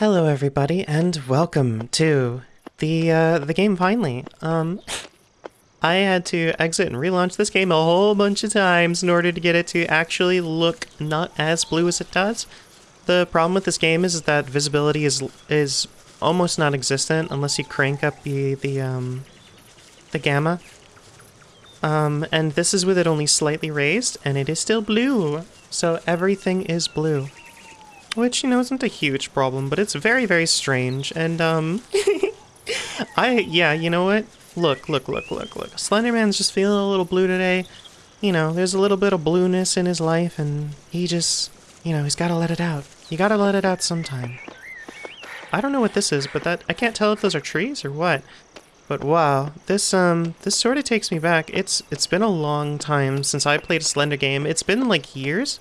Hello, everybody, and welcome to the uh, the game. Finally, um, I had to exit and relaunch this game a whole bunch of times in order to get it to actually look not as blue as it does. The problem with this game is that visibility is is almost non-existent unless you crank up the the um the gamma. Um, and this is with it only slightly raised, and it is still blue. So everything is blue. Which, you know, isn't a huge problem, but it's very, very strange. And, um, I, yeah, you know what? Look, look, look, look, look. Slenderman's just feeling a little blue today. You know, there's a little bit of blueness in his life, and he just, you know, he's gotta let it out. You gotta let it out sometime. I don't know what this is, but that, I can't tell if those are trees or what. But wow, this, um, this sort of takes me back. It's, it's been a long time since I played a Slender game. It's been, like, years.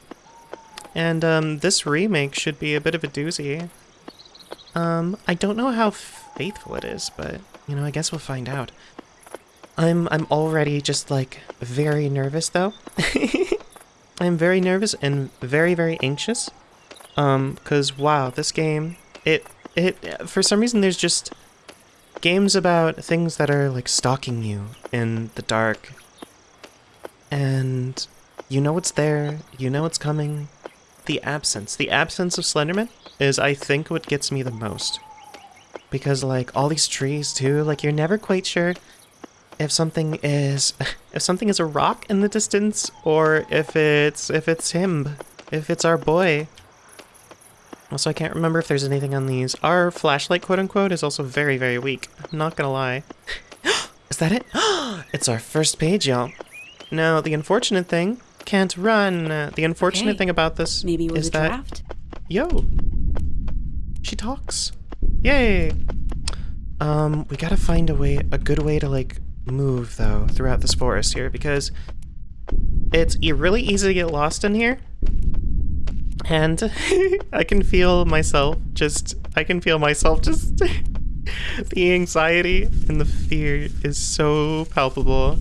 And um, this remake should be a bit of a doozy. Um, I don't know how faithful it is, but, you know, I guess we'll find out. I'm, I'm already just, like, very nervous, though. I'm very nervous and very, very anxious. Um, because, wow, this game, it, it, for some reason, there's just games about things that are, like, stalking you in the dark. And you know it's there, you know it's coming, the absence. The absence of Slenderman is, I think, what gets me the most. Because, like, all these trees, too, like, you're never quite sure if something is... if something is a rock in the distance, or if it's... if it's him. If it's our boy. Also, I can't remember if there's anything on these. Our flashlight, quote-unquote, is also very, very weak. I'm not gonna lie. is that it? it's our first page, y'all. Now, the unfortunate thing can't run. The unfortunate Okay. thing about this Maybe is that draft? yo, she talks. Yay! Um, we gotta find a way, a good way to like move though throughout this forest here because it's really easy to get lost in here. And I can feel myself just, I can feel myself just, the anxiety and the fear is so palpable.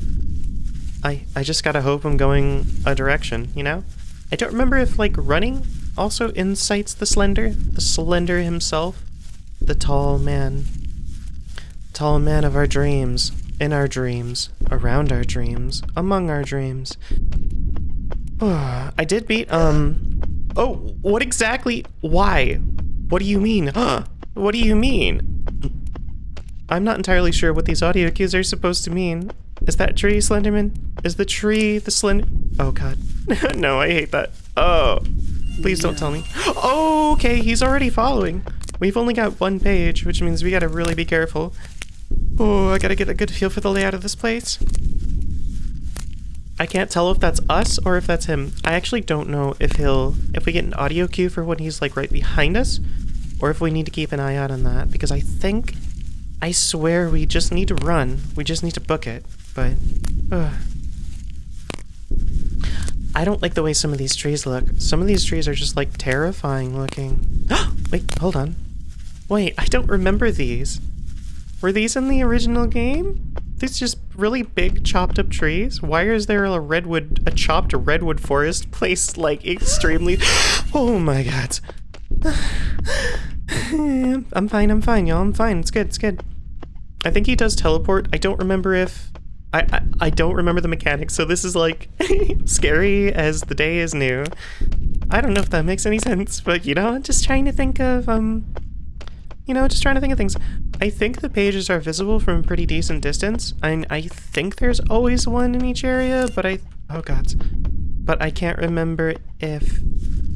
I, I just gotta hope I'm going a direction, you know? I don't remember if, like, running also incites the Slender? The Slender himself? The tall man. Tall man of our dreams. In our dreams. Around our dreams. Among our dreams. I did beat, um... Oh, what exactly? Why? What do you mean? Huh? What do you mean? I'm not entirely sure what these audio cues are supposed to mean. Is that tree, Slenderman? Is the tree the slend- Oh god. no, I hate that. Oh. Please don't tell me. Oh, okay, he's already following. We've only got one page, which means we gotta really be careful. Oh, I gotta get a good feel for the layout of this place. I can't tell if that's us or if that's him. I actually don't know if he'll... If we get an audio cue for when he's, like, right behind us, or if we need to keep an eye out on that, because I think... I swear we just need to run. We just need to book it, but... I don't like the way some of these trees look. Some of these trees are just, like, terrifying looking. Wait, hold on. Wait, I don't remember these. Were these in the original game? These just really big chopped up trees? Why is there a redwood, a chopped redwood forest placed like extremely... Oh my god. I'm fine, I'm fine, y'all. I'm fine. It's good, it's good. I think he does teleport. I don't remember if... I, I, I don't remember the mechanics, so this is like scary as the day is new. I don't know if that makes any sense, but you know, I'm just trying to think of, um, you know, just trying to think of things. I think the pages are visible from a pretty decent distance. I, I think there's always one in each area, but I, oh god. But I can't remember if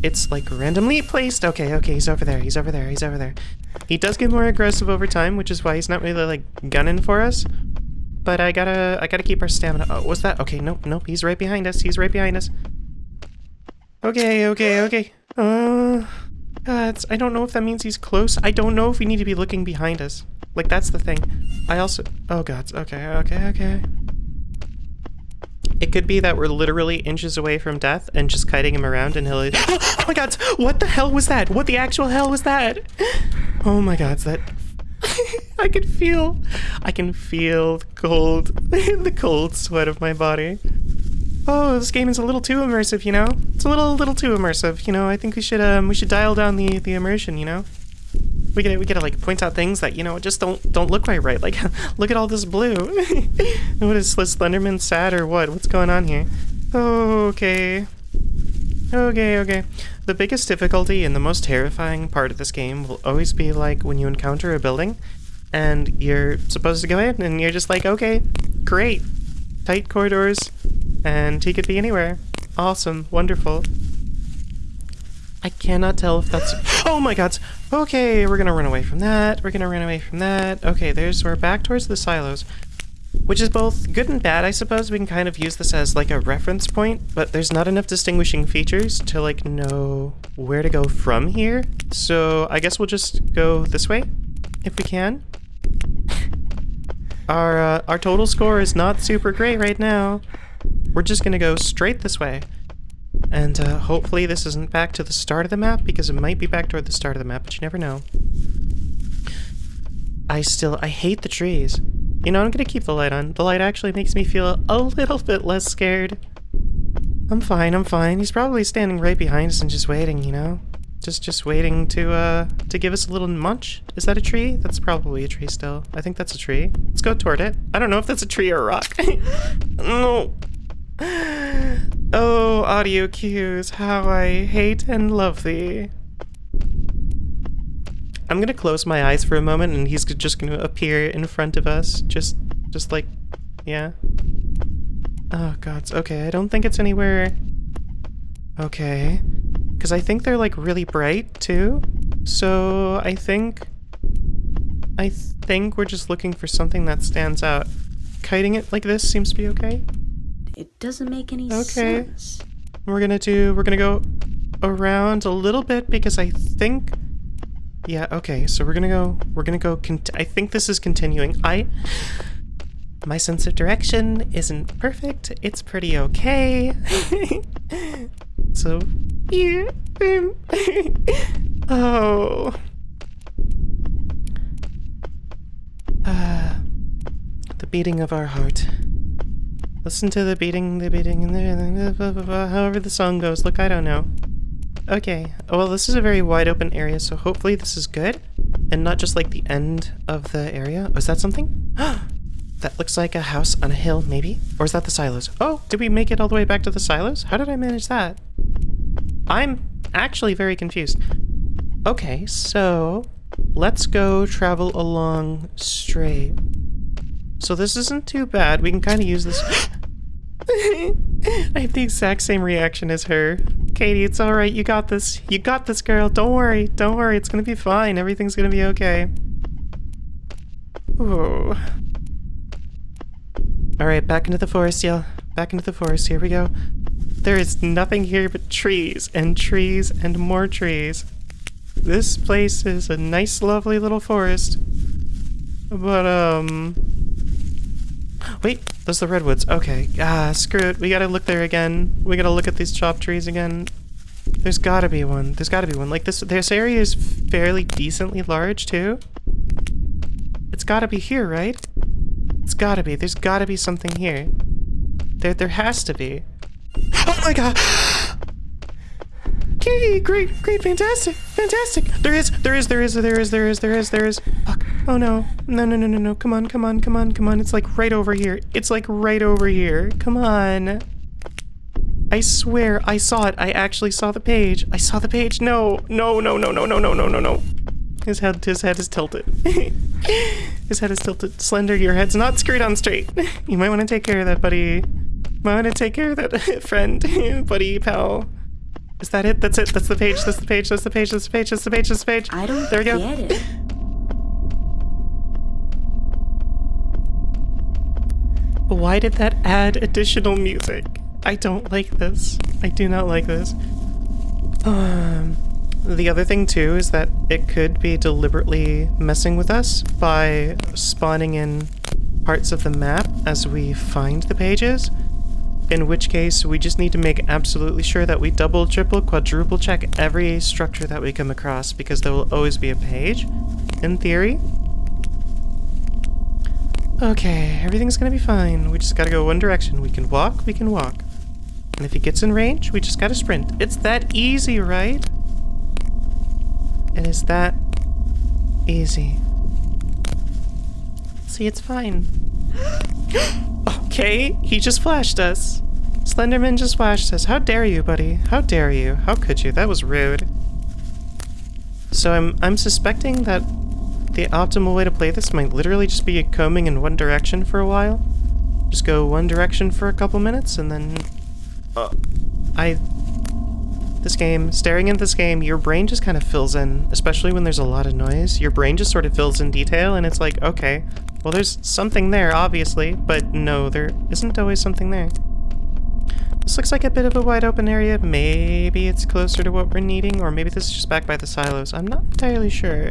it's like randomly placed. Okay, okay, he's over there, he's over there, he's over there. He does get more aggressive over time, which is why he's not really like gunning for us. But I gotta, I gotta keep our stamina. Oh, what's that? Okay, nope, nope, he's right behind us, he's right behind us. Okay, okay, okay. Uh, God, I don't know if that means he's close. I don't know if we need to be looking behind us. Like, that's the thing. I also... Oh, God. Okay, okay, okay. It could be that we're literally inches away from death and just kiting him around and he'll... Oh, my God! What the hell was that? What the actual hell was that? Oh, my God. That... I can feel... I can feel the cold... the cold sweat of my body. Oh, this game is a little too immersive, you know? It's a little little too immersive, you know. I think we should um we should dial down the the immersion, you know? we gotta we gotta like point out things that you know just don't don't look quite right. Like, look at all this blue. what is this Slenderman sad or what? What's going on here? Okay. Okay, okay. The biggest difficulty and the most terrifying part of this game will always be like when you encounter a building and you're supposed to go in and you're just like, okay, great. Tight corridors and he could be anywhere. Awesome, wonderful. I cannot tell if that's... Oh my god! Okay, we're gonna run away from that. We're gonna run away from that. Okay, there's... We're back towards the silos. Which is both good and bad, I suppose. We can kind of use this as like a reference point, but there's not enough distinguishing features to like know where to go from here. So I guess we'll just go this way, if we can. Our, uh, our total score is not super great right now. We're just gonna go straight this way. And uh, hopefully this isn't back to the start of the map, because it might be back toward the start of the map, but you never know. I still, I hate the trees. You know, I'm gonna keep the light on. The light actually makes me feel a little bit less scared. I'm fine, I'm fine. He's probably standing right behind us and just waiting, you know? Just just waiting to uh to give us a little munch. Is that a tree? That's probably a tree still. I think that's a tree. Let's go toward it. I don't know if that's a tree or a rock. no. Oh, audio cues, how I hate and love thee. I'm gonna close my eyes for a moment and he's just gonna appear in front of us. Just, just like, yeah. Oh gods, okay, I don't think it's anywhere... Okay. Because I think they're like really bright too. So I think... I think we're just looking for something that stands out. Kiting it like this seems to be okay. It doesn't make any okay. sense. Okay. We're gonna do, we're gonna go around a little bit because I think yeah, okay, so we're gonna go, we're gonna go, I think this is continuing. I, my sense of direction isn't perfect, it's pretty okay. so, yeah, oh. Uh, the beating of our heart. Listen to the beating, the beating, and the, however the song goes. Look, I don't know. Okay, well this is a very wide open area, so hopefully this is good. And not just like the end of the area. Oh, is that something? that looks like a house on a hill, maybe? Or is that the silos? Oh, did we make it all the way back to the silos? How did I manage that? I'm actually very confused. Okay, so let's go travel along straight. So this isn't too bad. We can kind of use this... I have the exact same reaction as her. Katie, it's alright. You got this. You got this, girl. Don't worry. Don't worry. It's gonna be fine. Everything's gonna be okay. Ooh. Alright, back into the forest, y'all. Back into the forest. Here we go. There is nothing here but trees, and trees, and more trees. This place is a nice, lovely little forest. But, um... Wait, those are the redwoods. Okay. Ah, screw it. We gotta look there again. We gotta look at these chopped trees again. There's gotta be one. There's gotta be one. Like, this this area is fairly decently large, too. It's gotta be here, right? It's gotta be. There's gotta be something here. There, there has to be. Oh my god! Okay, great, great, fantastic, fantastic. There is, there is, there is, there is, there is, there is, there is. Fuck. Oh no. No, no, no, no, no. Come on, come on, come on, come on. It's like right over here. It's like right over here. Come on. I swear, I saw it. I actually saw the page. I saw the page. No, no, no, no, no, no, no, no, no, no. His head, his head is tilted. his head is tilted. Slender, your head's not screwed on straight. You might want to take care of that, buddy. Might want to take care of that friend, buddy, pal. Is that it? That's it. That's the page. That's the page. That's the page. That's the page. That's the page. That's the page. I don't there we go. get it. Why did that add additional music? I don't like this. I do not like this. Um, the other thing too is that it could be deliberately messing with us by spawning in parts of the map as we find the pages in which case we just need to make absolutely sure that we double, triple, quadruple check every structure that we come across because there will always be a page, in theory. Okay, everything's gonna be fine. We just gotta go one direction. We can walk, we can walk. And if he gets in range, we just gotta sprint. It's that easy, right? And is that Easy. See, it's fine. okay, he just flashed us. Slenderman just flashed us. How dare you, buddy? How dare you? How could you? That was rude. So I'm I'm suspecting that the optimal way to play this might literally just be combing in one direction for a while. Just go one direction for a couple minutes and then... Uh, I... This game, staring at this game, your brain just kind of fills in, especially when there's a lot of noise. Your brain just sort of fills in detail and it's like, okay, well there's something there, obviously, but no, there isn't always something there. This looks like a bit of a wide open area. Maybe it's closer to what we're needing, or maybe this is just back by the silos. I'm not entirely sure.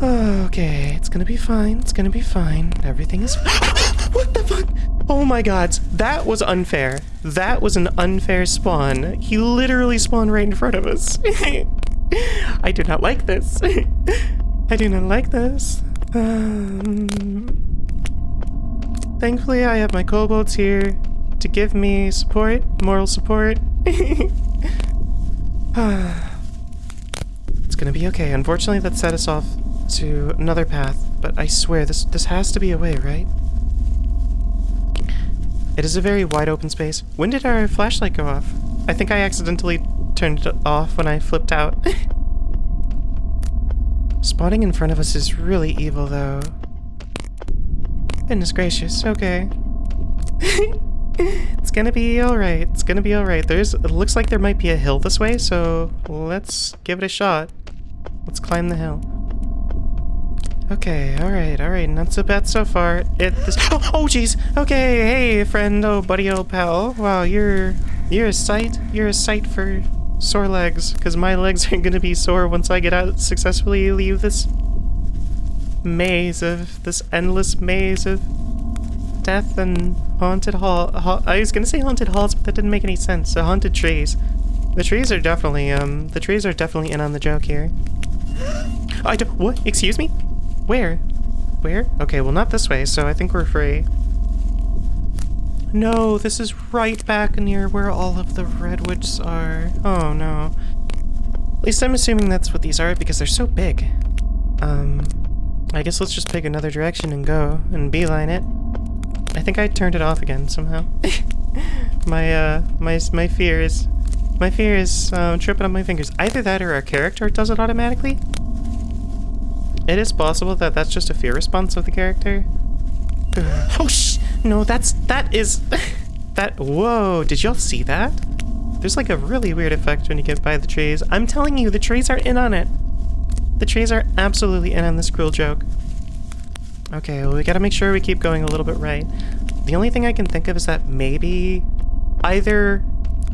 Okay, it's gonna be fine. It's gonna be fine. Everything is. what the fuck? Oh my god, that was unfair. That was an unfair spawn. He literally spawned right in front of us. I do not like this. I do not like this. Um, thankfully, I have my kobolds here to give me support, moral support. it's gonna be okay. Unfortunately, that set us off to another path, but I swear this this has to be a way, right? It is a very wide open space. When did our flashlight go off? I think I accidentally turned it off when I flipped out. Spawning in front of us is really evil, though. Goodness gracious, okay. it's gonna be alright. It's gonna be alright. There's it looks like there might be a hill this way, so let's give it a shot. Let's climb the hill. Okay, alright, alright, not so bad so far. It this Oh oh jeez! Okay, hey friend, oh buddy old pal. Wow, you're you're a sight. You're a sight for sore legs, because my legs are gonna be sore once I get out successfully leave this maze of this endless maze of death and haunted hall, ha I was gonna say haunted halls, but that didn't make any sense. So haunted trees. The trees are definitely, um, the trees are definitely in on the joke here. I don't- what? Excuse me? Where? Where? Okay, well not this way, so I think we're free. No, this is right back near where all of the redwoods are. Oh no. At least I'm assuming that's what these are because they're so big. Um, I guess let's just pick another direction and go and beeline it. I think I turned it off again somehow. my, uh, my, my fear is... My fear is um, tripping on my fingers. Either that or our character does it automatically. It is possible that that's just a fear response of the character. oh, shh! No, that's... That is... that... Whoa, did y'all see that? There's like a really weird effect when you get by the trees. I'm telling you, the trees are in on it. The trees are absolutely in on this cruel joke. Okay, well we gotta make sure we keep going a little bit right. The only thing I can think of is that maybe either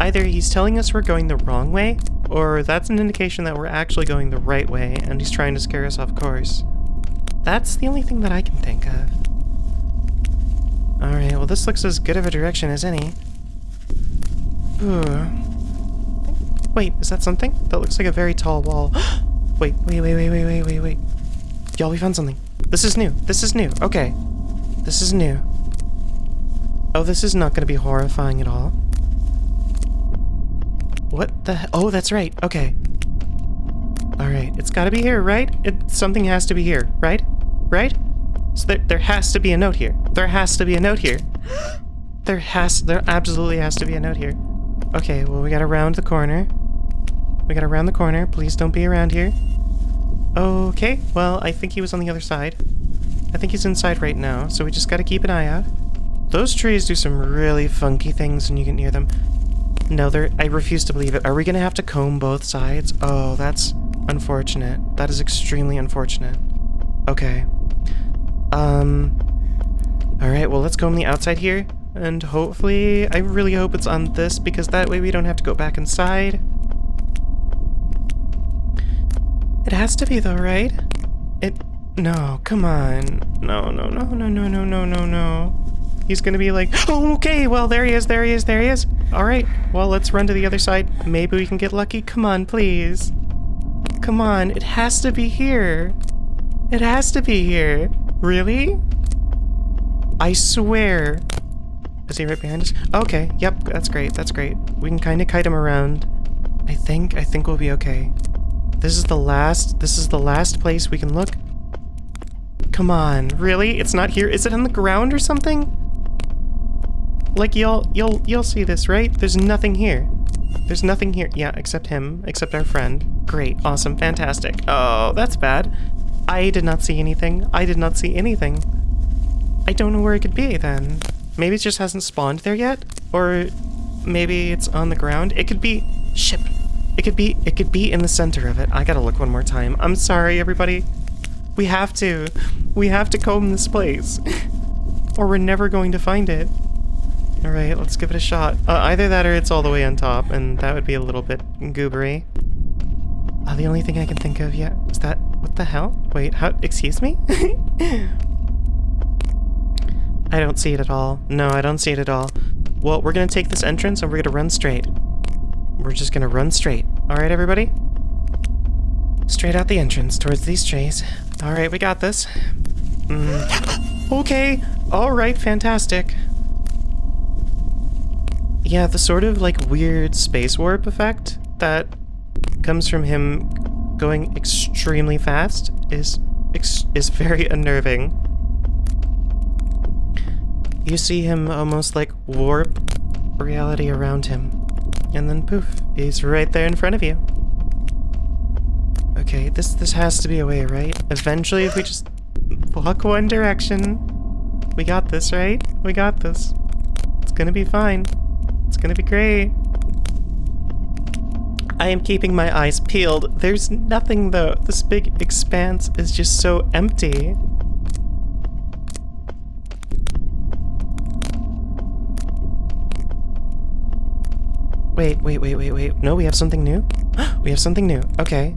either he's telling us we're going the wrong way, or that's an indication that we're actually going the right way and he's trying to scare us off course. That's the only thing that I can think of. Alright, well this looks as good of a direction as any. Ooh. Wait, is that something? That looks like a very tall wall. wait, wait, wait, wait, wait, wait, wait, wait. Y'all, we found something. This is new. This is new. Okay. This is new. Oh, this is not going to be horrifying at all. What the Oh, that's right. Okay. Alright, it's gotta be here, right? It, something has to be here, right? Right? So there, there has to be a note here. There has to be a note here. There has, there absolutely has to be a note here. Okay, well we gotta round the corner. We gotta round the corner. Please don't be around here. Okay, well, I think he was on the other side. I think he's inside right now, so we just gotta keep an eye out. Those trees do some really funky things when you get near them. No, they're- I refuse to believe it. Are we gonna have to comb both sides? Oh, that's unfortunate. That is extremely unfortunate. Okay. Um... Alright, well let's go on the outside here. And hopefully, I really hope it's on this, because that way we don't have to go back inside. It has to be though, right? It... No, come on. No, no, no, no, no, no, no, no, no. He's gonna be like, oh, okay, well, there he is, there he is, there he is. All right, well, let's run to the other side. Maybe we can get lucky. Come on, please. Come on, it has to be here. It has to be here. Really? I swear. Is he right behind us? Okay, yep, that's great, that's great. We can kind of kite him around. I think, I think we'll be okay. This is the last, this is the last place we can look. Come on, really? It's not here? Is it on the ground or something? Like, y'all, you'll, you'll see this, right? There's nothing here. There's nothing here. Yeah, except him, except our friend. Great, awesome, fantastic. Oh, that's bad. I did not see anything. I did not see anything. I don't know where it could be, then. Maybe it just hasn't spawned there yet? Or maybe it's on the ground? It could be... Ship. It could be... It could be in the center of it. I gotta look one more time. I'm sorry, everybody. We have to. We have to comb this place. or we're never going to find it. Alright, let's give it a shot. Uh, either that or it's all the way on top, and that would be a little bit goobery. Uh, the only thing I can think of yet is that... What the hell? Wait, how... Excuse me? I don't see it at all. No, I don't see it at all. Well, we're gonna take this entrance and we're gonna run straight. We're just gonna run straight. Alright, everybody? Straight out the entrance towards these trees. Alright, we got this. Mm. Okay. Alright, fantastic. Yeah, the sort of like weird space warp effect that comes from him going extremely fast is is very unnerving. You see him almost like warp reality around him. And then poof, he's right there in front of you. Okay, this this has to be a way, right? Eventually, if we just walk one direction, we got this, right? We got this. It's gonna be fine. It's gonna be great. I am keeping my eyes peeled. There's nothing though. This big expanse is just so empty. Wait, wait, wait, wait, wait. No, we have something new? we have something new. Okay.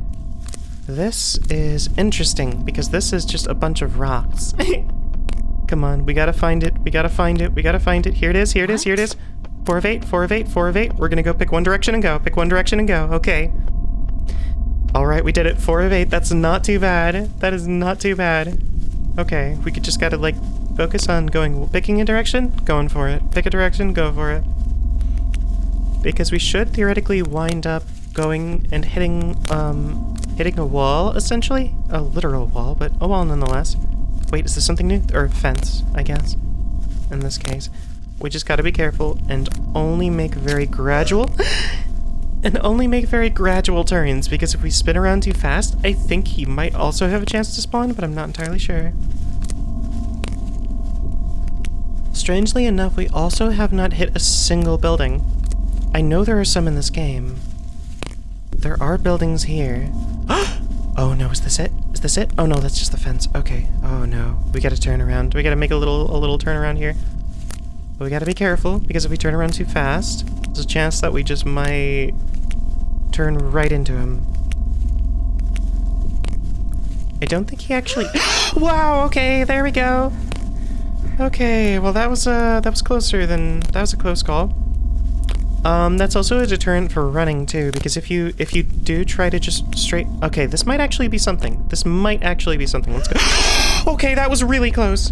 This is interesting, because this is just a bunch of rocks. Come on, we gotta find it, we gotta find it, we gotta find it. Here it is, here it is, here it is. Four of eight, four of eight, four of eight. We're gonna go pick one direction and go. Pick one direction and go. Okay. Alright, we did it. Four of eight. That's not too bad. That is not too bad. Okay, we could just gotta, like, focus on going, picking a direction, going for it. Pick a direction, go for it because we should theoretically wind up going and hitting, um, hitting a wall, essentially. A literal wall, but a wall nonetheless. Wait, is this something new? Or a fence, I guess, in this case. We just gotta be careful and only make very gradual... and only make very gradual turns, because if we spin around too fast, I think he might also have a chance to spawn, but I'm not entirely sure. Strangely enough, we also have not hit a single building. I know there are some in this game. There are buildings here. oh no, is this it? Is this it? Oh no, that's just the fence. Okay. Oh no. We gotta turn around. We gotta make a little a little turn around here. But we gotta be careful, because if we turn around too fast, there's a chance that we just might turn right into him. I don't think he actually- Wow, okay, there we go. Okay, well that was, uh, that was closer than- that was a close call. Um, that's also a deterrent for running too, because if you if you do try to just straight okay, this might actually be something. This might actually be something. Let's go. okay, that was really close.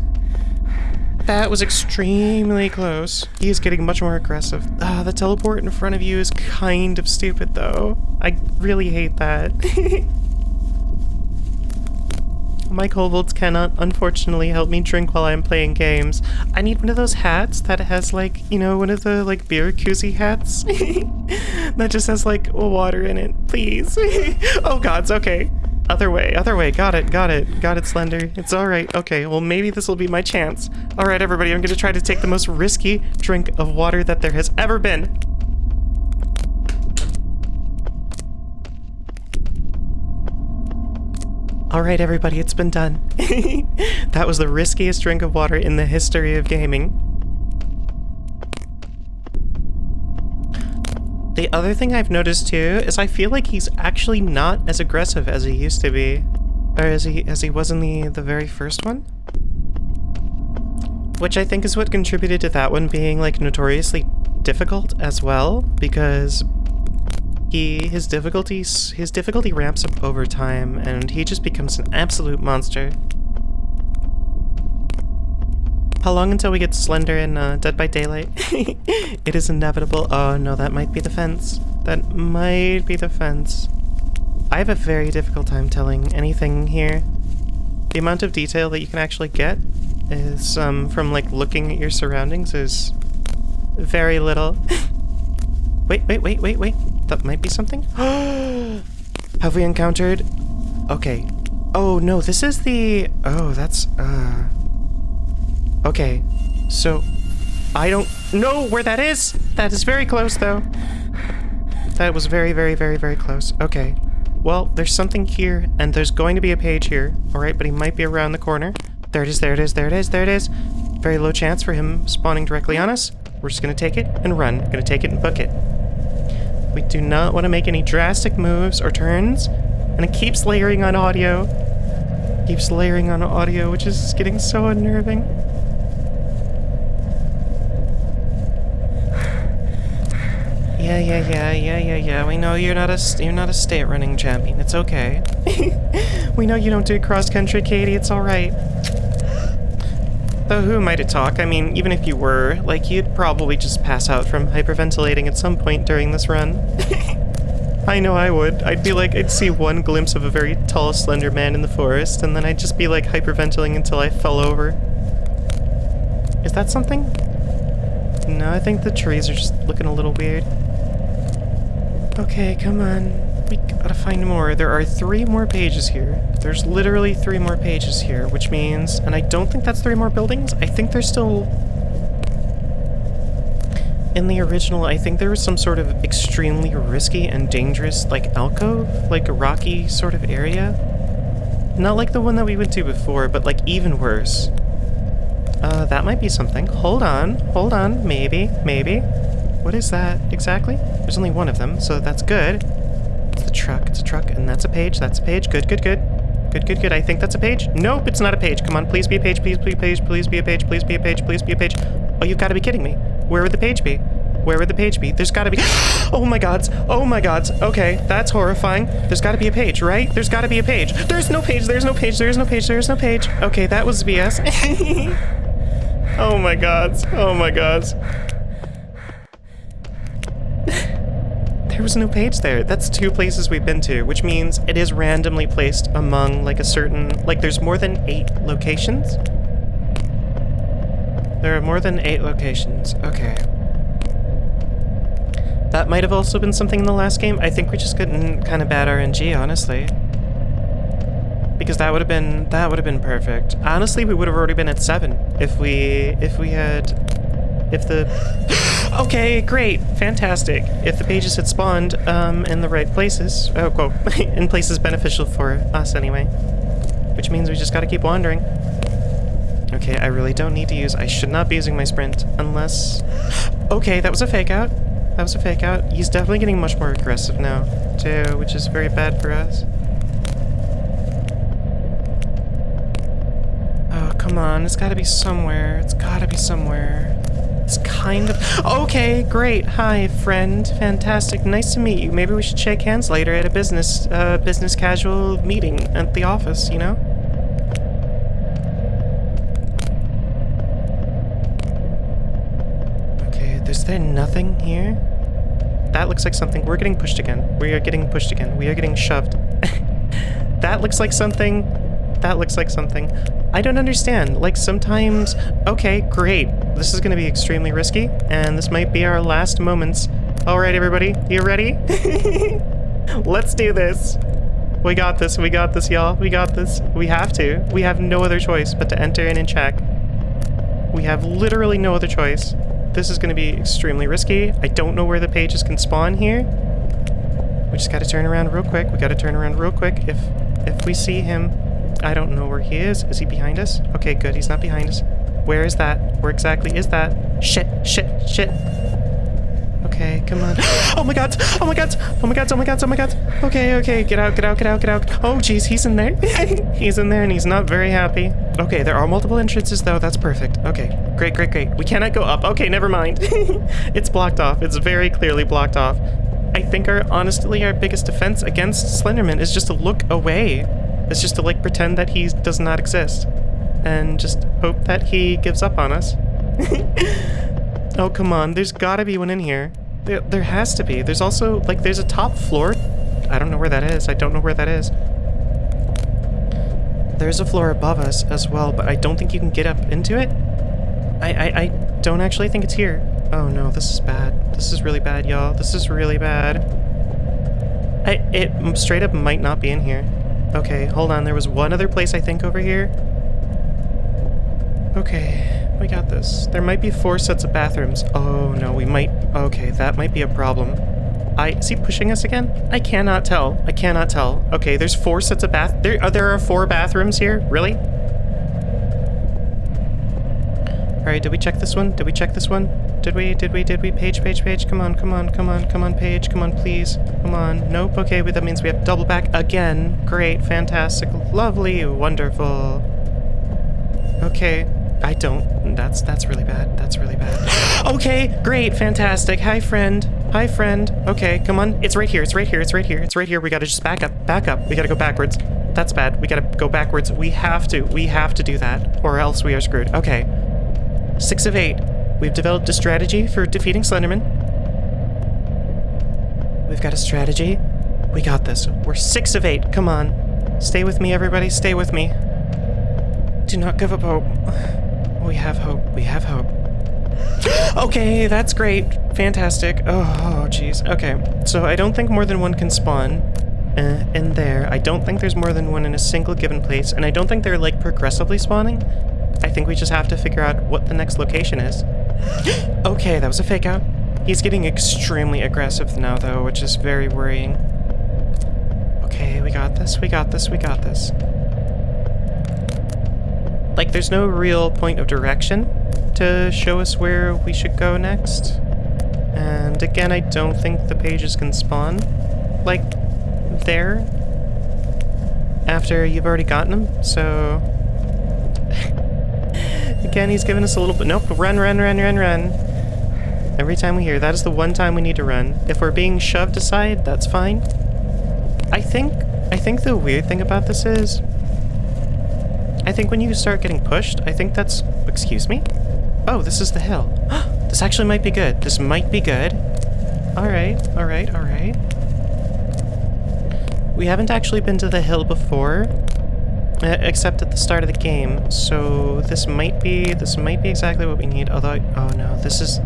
That was extremely close. He is getting much more aggressive. Ah, the teleport in front of you is kind of stupid though. I really hate that. My kobolds cannot, unfortunately, help me drink while I'm playing games. I need one of those hats that has, like, you know, one of the, like, beer koozie hats. that just has, like, water in it. Please. oh, gods, okay. Other way, other way. Got it, got it. Got it, Slender. It's alright. Okay, well, maybe this will be my chance. Alright, everybody, I'm gonna try to take the most risky drink of water that there has ever been. Alright everybody, it's been done. that was the riskiest drink of water in the history of gaming. The other thing I've noticed too is I feel like he's actually not as aggressive as he used to be. Or as he as he was in the, the very first one. Which I think is what contributed to that one being like notoriously difficult as well, because he his difficulties his difficulty ramps up over time and he just becomes an absolute monster. How long until we get Slender in uh, Dead by Daylight? it is inevitable. Oh no, that might be the fence. That might be the fence. I have a very difficult time telling anything here. The amount of detail that you can actually get is, um, from, like, looking at your surroundings is very little. wait, wait, wait, wait, wait. That might be something? have we encountered... Okay. Oh, no, this is the... Oh, that's, uh... Okay, so... I don't know where that is! That is very close, though. That was very, very, very, very close. Okay. Well, there's something here, and there's going to be a page here. Alright, but he might be around the corner. There it is, there it is, there it is, there it is. Very low chance for him spawning directly on us. We're just gonna take it and run. Gonna take it and book it. We do not want to make any drastic moves or turns. And it keeps layering on audio. Keeps layering on audio, which is getting so unnerving. Yeah, yeah, yeah, yeah, yeah, yeah. We know you're not a you're not a state running champion. It's okay. we know you don't do cross country, Katie. It's all right. Though who am I to talk? I mean, even if you were, like, you'd probably just pass out from hyperventilating at some point during this run. I know I would. I'd be like, I'd see one glimpse of a very tall, slender man in the forest, and then I'd just be like hyperventilating until I fell over. Is that something? No, I think the trees are just looking a little weird. Okay, come on. We gotta find more. There are three more pages here. There's literally three more pages here, which means... And I don't think that's three more buildings. I think there's still... In the original, I think there was some sort of extremely risky and dangerous, like, alcove? Like a rocky sort of area? Not like the one that we went to before, but, like, even worse. Uh, that might be something. Hold on. Hold on. Maybe. Maybe. What is that exactly? There's only one of them, so that's good. It's the truck, it's a truck, and that's a page, that's a page. Good, good, good. Good, good, good. I think that's a page. Nope, it's not a page. Come on, please be a page, please, please, page, please be a page, please be a page, please be a page. Oh, you've got to be kidding me. Where would the page be? Where would the page be? There's gotta be- Oh my gods! Oh my gods! Okay, that's horrifying. There's gotta be a page, right? There's gotta be a page. There's no page, there's no page, there's no page, there's no page. Okay, that was BS. oh my gods. Oh my gods. There was no page there. That's two places we've been to, which means it is randomly placed among like a certain, like there's more than eight locations? There are more than eight locations. Okay. That might have also been something in the last game. I think we're just getting kind of bad RNG, honestly. Because that would have been that would have been perfect. Honestly, we would have already been at seven if we if we had if the Okay, great, fantastic. If the pages had spawned um, in the right places, oh, well, in places beneficial for us anyway, which means we just gotta keep wandering. Okay, I really don't need to use, I should not be using my sprint unless, okay, that was a fake out. That was a fake out. He's definitely getting much more aggressive now, too, which is very bad for us. Oh, come on, it's gotta be somewhere. It's gotta be somewhere. It's kind of... Okay, great. Hi, friend. Fantastic. Nice to meet you. Maybe we should shake hands later at a business, uh, business casual meeting at the office, you know? Okay, is there nothing here? That looks like something. We're getting pushed again. We are getting pushed again. We are getting shoved. that looks like something. That looks like something. I don't understand. Like, sometimes... Okay, great. This is gonna be extremely risky, and this might be our last moments. Alright, everybody. You ready? Let's do this. We got this. We got this, y'all. We got this. We have to. We have no other choice but to enter in and check. We have literally no other choice. This is going to be extremely risky. I don't know where the pages can spawn here. We just got to turn around real quick. We got to turn around real quick. If if we see him, I don't know where he is. Is he behind us? Okay, good. He's not behind us. Where is that? Where exactly is that? Shit, shit, shit. Okay, come on. Oh my god! Oh my god! Oh my god! Oh my god! Oh my god! Okay, okay, get out, get out, get out, get out. Oh jeez, he's in there. he's in there and he's not very happy. Okay, there are multiple entrances though. That's perfect. Okay, great, great, great. We cannot go up. Okay, never mind. it's blocked off. It's very clearly blocked off. I think our, honestly, our biggest defense against Slenderman is just to look away. It's just to like pretend that he does not exist. And just hope that he gives up on us. oh, come on. There's gotta be one in here. There, there has to be. There's also, like, there's a top floor I don't know where that is. I don't know where that is. There's a floor above us as well, but I don't think you can get up into it. I, I, I don't actually think it's here. Oh no, this is bad. This is really bad, y'all. This is really bad. I, it straight up might not be in here. Okay, hold on. There was one other place I think over here. Okay, we got this. There might be four sets of bathrooms. Oh no, we might... Okay, that might be a problem. I is he pushing us again? I cannot tell. I cannot tell. Okay, there's four sets of bath. There, uh, there are four bathrooms here. Really? All right. Did we check this one? Did we check this one? Did we? Did we? Did we? Page, page, page. Come on, come on, come on, come on, page. Come on, please. Come on. Nope. Okay, but that means we have to double back again. Great, fantastic, lovely, wonderful. Okay. I don't. That's that's really bad. That's really bad. okay, great, fantastic. Hi, friend. Hi, friend. Okay, come on. It's right here. It's right here. It's right here. It's right here. We gotta just back up. Back up. We gotta go backwards. That's bad. We gotta go backwards. We have to. We have to do that, or else we are screwed. Okay. Six of eight. We've developed a strategy for defeating Slenderman. We've got a strategy. We got this. We're six of eight. Come on. Stay with me, everybody. Stay with me. Do not give up hope. We have hope. We have hope. okay, that's great. Fantastic. Oh, jeez. Okay, so I don't think more than one can spawn uh, in there. I don't think there's more than one in a single given place, and I don't think they're, like, progressively spawning. I think we just have to figure out what the next location is. okay, that was a fake out. He's getting extremely aggressive now, though, which is very worrying. Okay, we got this, we got this, we got this. Like, there's no real point of direction to show us where we should go next. And again, I don't think the pages can spawn, like, there after you've already gotten them, so... again, he's giving us a little bit... Nope, run, run, run, run, run. Every time we hear, that is the one time we need to run. If we're being shoved aside, that's fine. I think... I think the weird thing about this is... I think when you start getting pushed, I think that's... Excuse me? Oh, this is the hill. this actually might be good. This might be good. Alright, alright, alright. We haven't actually been to the hill before, except at the start of the game, so this might be... This might be exactly what we need, although... Oh no, this is...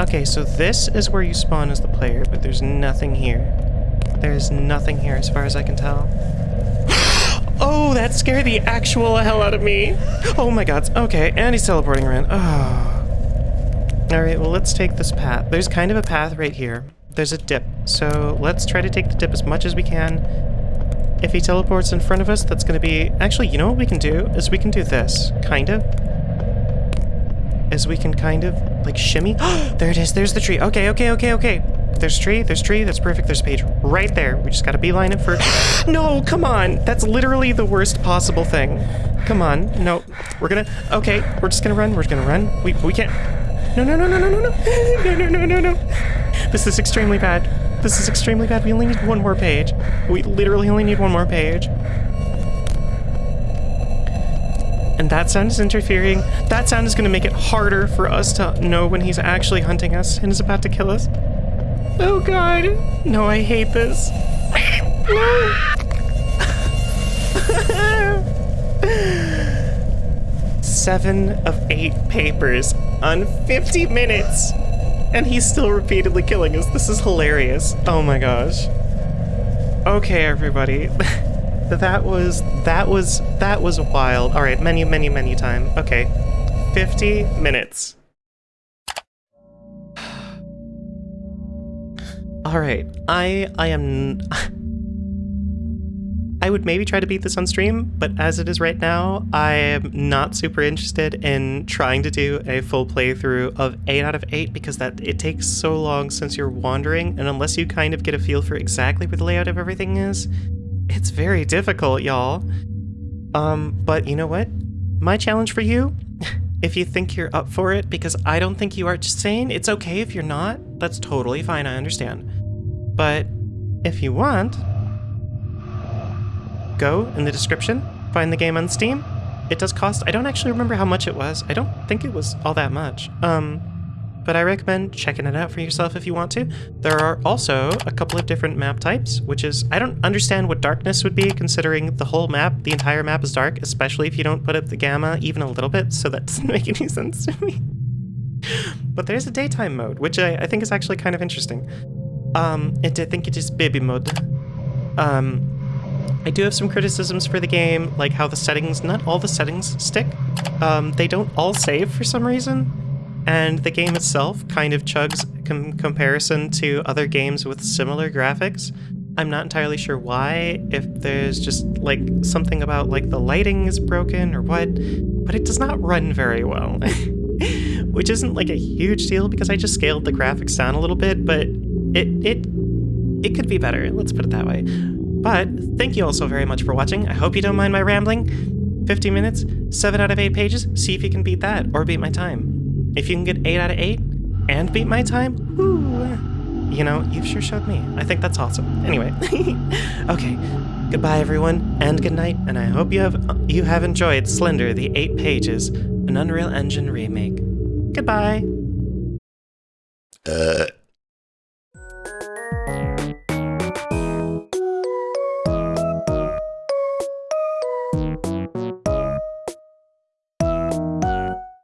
Okay, so this is where you spawn as the player, but there's nothing here. There's nothing here as far as I can tell. That scared the actual hell out of me. Oh my god. Okay, and he's teleporting around. Oh. Alright, well, let's take this path. There's kind of a path right here. There's a dip. So let's try to take the dip as much as we can. If he teleports in front of us, that's going to be... Actually, you know what we can do? Is we can do this. Kind of. Is we can kind of, like, shimmy. there it is. There's the tree. Okay, okay, okay, okay. There's tree, there's tree, that's perfect, there's page right there. We just gotta beeline it for... no, come on! That's literally the worst possible thing. Come on, no. We're gonna... Okay, we're just gonna run, we're just gonna run. We, we can't... No, no, no, no, no, no, no, no, no, no, no, no. This is extremely bad. This is extremely bad. We only need one more page. We literally only need one more page. And that sound is interfering. That sound is going to make it harder for us to know when he's actually hunting us and is about to kill us. Oh god. No, I hate this. No. Seven of eight papers on 50 minutes. And he's still repeatedly killing us. This is hilarious. Oh my gosh. Okay, everybody. that was, that was, that was wild. All right, menu, menu, menu time. Okay. 50 minutes. All right, I I am. I would maybe try to beat this on stream, but as it is right now, I am not super interested in trying to do a full playthrough of 8 out of 8 because that it takes so long since you're wandering, and unless you kind of get a feel for exactly where the layout of everything is, it's very difficult, y'all. Um, but you know what? My challenge for you, if you think you're up for it, because I don't think you are just saying it's okay if you're not, that's totally fine, I understand. But if you want, go in the description, find the game on Steam. It does cost, I don't actually remember how much it was. I don't think it was all that much. Um, but I recommend checking it out for yourself if you want to. There are also a couple of different map types, which is, I don't understand what darkness would be, considering the whole map, the entire map is dark, especially if you don't put up the gamma even a little bit, so that doesn't make any sense to me. but there's a daytime mode, which I, I think is actually kind of interesting. Um, and I think it is baby mode. Um, I do have some criticisms for the game, like how the settings, not all the settings stick. Um, they don't all save for some reason, and the game itself kind of chugs com comparison to other games with similar graphics. I'm not entirely sure why, if there's just like something about like the lighting is broken or what, but it does not run very well. Which isn't like a huge deal because I just scaled the graphics down a little bit, but it it it could be better, let's put it that way. But thank you all so very much for watching. I hope you don't mind my rambling. 50 minutes, 7 out of 8 pages. See if you can beat that or beat my time. If you can get 8 out of 8 and beat my time, whoo, you know, you've sure showed me. I think that's awesome. Anyway, okay. Goodbye, everyone, and good night. And I hope you have you have enjoyed Slender: The Eight Pages, an Unreal Engine remake. Goodbye. Uh.